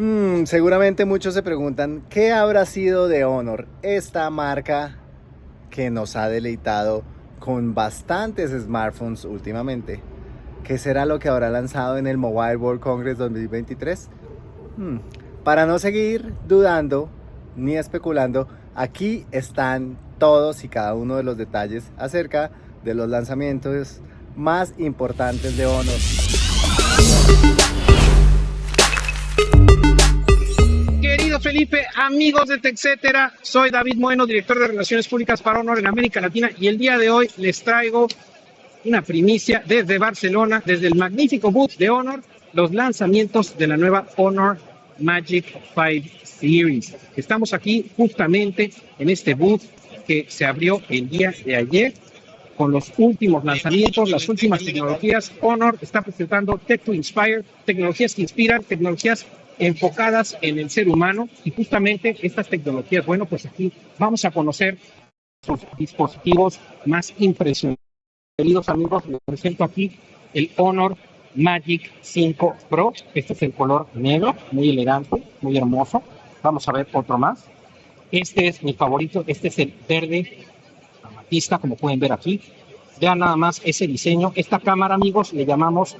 Mm, seguramente muchos se preguntan, ¿qué habrá sido de Honor? Esta marca que nos ha deleitado con bastantes smartphones últimamente. ¿Qué será lo que habrá lanzado en el Mobile World Congress 2023? Hmm, para no seguir dudando ni especulando, aquí están todos y cada uno de los detalles acerca de los lanzamientos más importantes de Honor. Amigos de soy David Bueno, director de Relaciones Públicas para Honor en América Latina y el día de hoy les traigo una primicia desde Barcelona, desde el magnífico booth de Honor, los lanzamientos de la nueva Honor Magic 5 Series. Estamos aquí justamente en este booth que se abrió el día de ayer con los últimos lanzamientos, las últimas tecnologías. Honor está presentando Tech to Inspire, tecnologías que inspiran, tecnologías enfocadas en el ser humano y justamente estas tecnologías, bueno, pues aquí vamos a conocer sus dispositivos más impresionantes. Queridos amigos, les presento aquí el Honor Magic 5 Pro. Este es el color negro, muy elegante, muy hermoso. Vamos a ver otro más. Este es mi favorito, este es el verde como pueden ver aquí. Vean nada más ese diseño. Esta cámara, amigos, le llamamos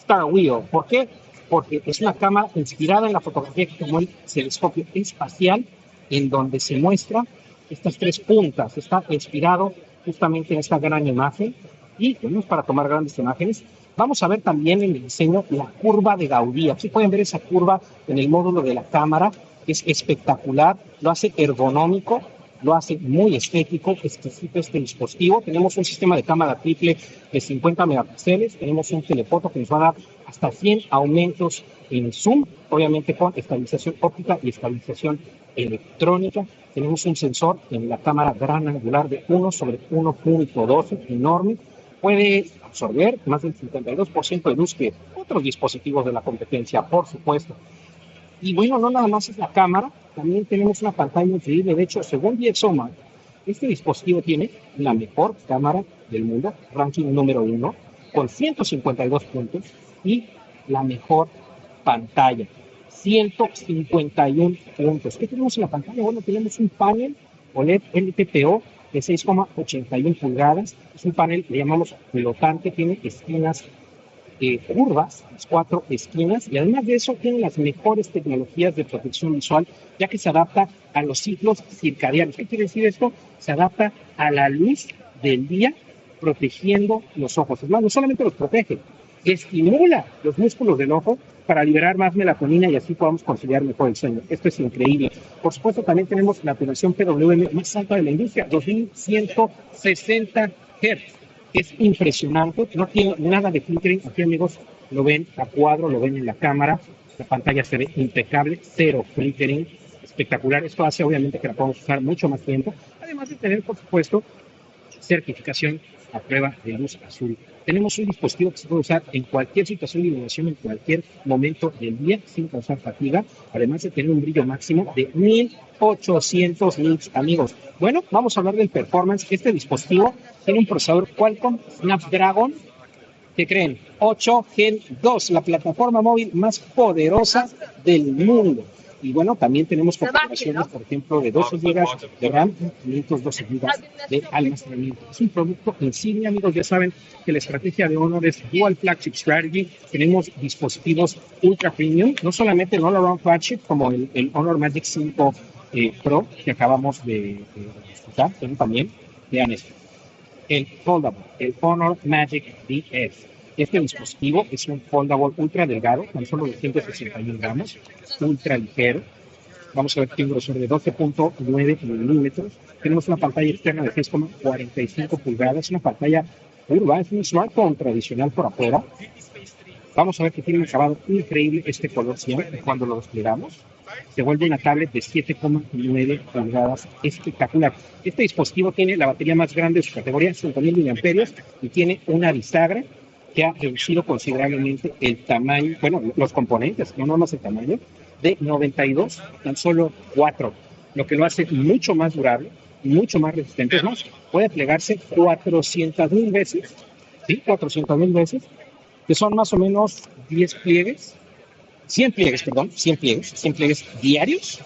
Star Wheel. ¿Por qué? Porque es una cámara inspirada en la fotografía que tomó el telescopio espacial, en donde se muestra estas tres puntas. Está inspirado justamente en esta gran imagen. Y es para tomar grandes imágenes. Vamos a ver también en el diseño la curva de Gaudí. Aquí pueden ver esa curva en el módulo de la cámara. Es espectacular, lo hace ergonómico lo hace muy estético, exquisito este dispositivo. Tenemos un sistema de cámara triple de 50 megapíxeles, tenemos un telefoto que nos va a dar hasta 100 aumentos en zoom, obviamente con estabilización óptica y estabilización electrónica. Tenemos un sensor en la cámara gran angular de 1 sobre 1.12, enorme. Puede absorber más del 52% de luz que otros dispositivos de la competencia, por supuesto. Y bueno, no nada más es la cámara, también tenemos una pantalla increíble. De hecho, según DxOMark, este dispositivo tiene la mejor cámara del mundo, ranking número uno, con 152 puntos y la mejor pantalla, 151 puntos. ¿Qué tenemos en la pantalla? Bueno, tenemos un panel OLED LTPO de 6,81 pulgadas. Es un panel, le llamamos flotante, tiene esquinas curvas, las cuatro esquinas, y además de eso tiene las mejores tecnologías de protección visual, ya que se adapta a los ciclos circadianos. ¿Qué quiere decir esto? Se adapta a la luz del día, protegiendo los ojos. Es más, no solamente los protege, estimula los músculos del ojo para liberar más melatonina y así podamos conciliar mejor el sueño. Esto es increíble. Por supuesto, también tenemos la población PWM más alta de la industria, 2160 Hz es impresionante, no tiene nada de flickering. Aquí, amigos, lo ven a cuadro, lo ven en la cámara. La pantalla se ve impecable, cero flickering, espectacular. Esto hace, obviamente, que la podamos usar mucho más tiempo. Además de tener, por supuesto, certificación a prueba de luz azul. Tenemos un dispositivo que se puede usar en cualquier situación de iluminación, en cualquier momento del día, sin causar fatiga, además de tener un brillo máximo de 1800 nits, amigos. Bueno, vamos a hablar del performance. Este dispositivo tiene un procesador Qualcomm Snapdragon, ¿qué creen? 8 Gen 2, la plataforma móvil más poderosa del mundo. Y bueno, también tenemos configuraciones, por ejemplo, de 12 GB de RAM y 512 GB de almacenamiento. Es un producto insignia, amigos. Ya saben que la estrategia de Honor es Dual Flagship Strategy. Tenemos dispositivos ultra premium, no solamente el Honor Flagship, como el, Honor Magic 5 eh, Pro que acabamos de, disfrutar, pero también, vean esto, el Foldable, el Honor Magic DS este dispositivo es un foldable ultra delgado, con solo 261 gramos, ultra ligero. Vamos a ver tiene un grosor de 12.9 milímetros. Tenemos una pantalla externa de 6,45 pulgadas, una pantalla curva, es un smartphone tradicional por afuera. Vamos a ver que tiene un acabado increíble este color siempre cuando lo desplegamos. Se vuelve una tablet de 7,9 pulgadas espectacular. Este dispositivo tiene la batería más grande de su categoría, 5000 mAh, y tiene una bisagra que ha reducido considerablemente el tamaño, bueno, los componentes, no más el tamaño, de 92 tan solo 4, lo que lo hace mucho más durable, mucho más resistente. Puede plegarse 400 mil veces, ¿sí? 400 mil veces, que son más o menos 10 pliegues 100 pliegues, perdón, 100 pliegues, 100 pliegues diarios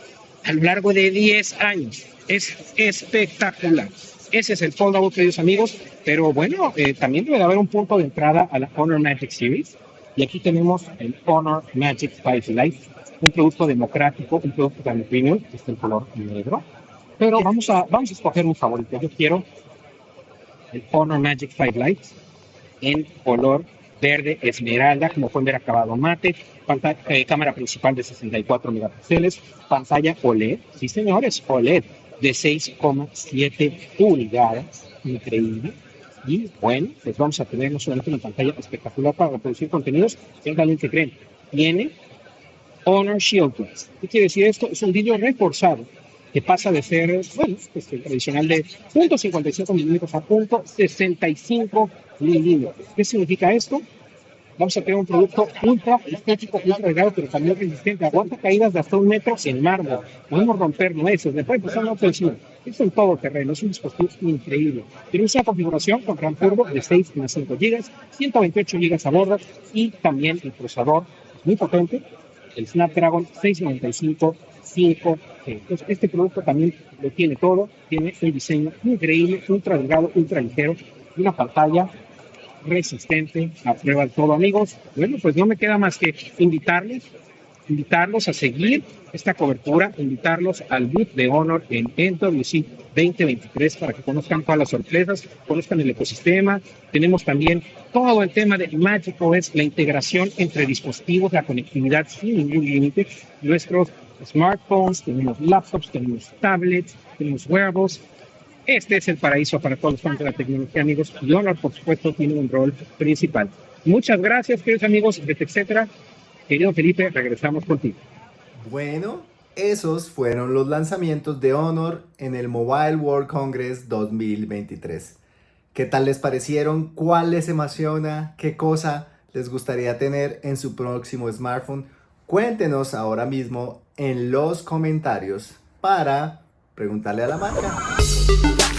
a lo largo de 10 años. Es espectacular. Ese es el foldout, queridos amigos, pero bueno, eh, también debe de haber un punto de entrada a la Honor Magic Series. Y aquí tenemos el Honor Magic 5 Lite, un producto democrático, un producto también premium, que es el color negro. Pero vamos a, vamos a escoger un favorito. Yo quiero el Honor Magic 5 Lite en color verde esmeralda, como pueden ver acabado mate, pantalla, eh, cámara principal de 64 megapíxeles, pantalla OLED, sí señores, OLED de 6,7 pulgadas, increíble. Y bueno, pues vamos a tener no solamente una pantalla espectacular para reproducir contenidos, también que creen, tiene Honor Shield Glass. ¿Qué quiere decir esto? Es un vidrio reforzado que pasa de ser, bueno, pues el tradicional de 0.55 milímetros a 0.65 milímetros. ¿Qué significa esto? Vamos a tener un producto ultra estético, ultra delgado, pero también resistente. Aguanta caídas de hasta un metro sin mármol. Podemos romper nueces, le puede pasar una. Es un todo terreno, es un dispositivo increíble. Tiene una configuración con RAM turbo de 6,5 GB, 128 GB a bordo y también el procesador muy potente, el Snapdragon 695 5G. Entonces, este producto también lo tiene todo, tiene un diseño increíble, ultra delgado, ultra ligero y una pantalla resistente a prueba de todo, amigos. Bueno, pues no me queda más que invitarles, invitarlos a seguir esta cobertura, invitarlos al boot de Honor en NWC 2023 para que conozcan todas las sorpresas, conozcan el ecosistema. Tenemos también todo el tema de Magic OS, la integración entre dispositivos, la conectividad sin ningún límite. Nuestros smartphones, tenemos laptops, tenemos tablets, tenemos wearables, este es el paraíso para todos los fans de la tecnología, amigos. Y Honor, por supuesto, tiene un rol principal. Muchas gracias, queridos amigos, etcétera. Querido Felipe, regresamos contigo. Bueno, esos fueron los lanzamientos de Honor en el Mobile World Congress 2023. ¿Qué tal les parecieron? ¿Cuál les emociona? ¿Qué cosa les gustaría tener en su próximo smartphone? Cuéntenos ahora mismo en los comentarios para preguntarle a la marca.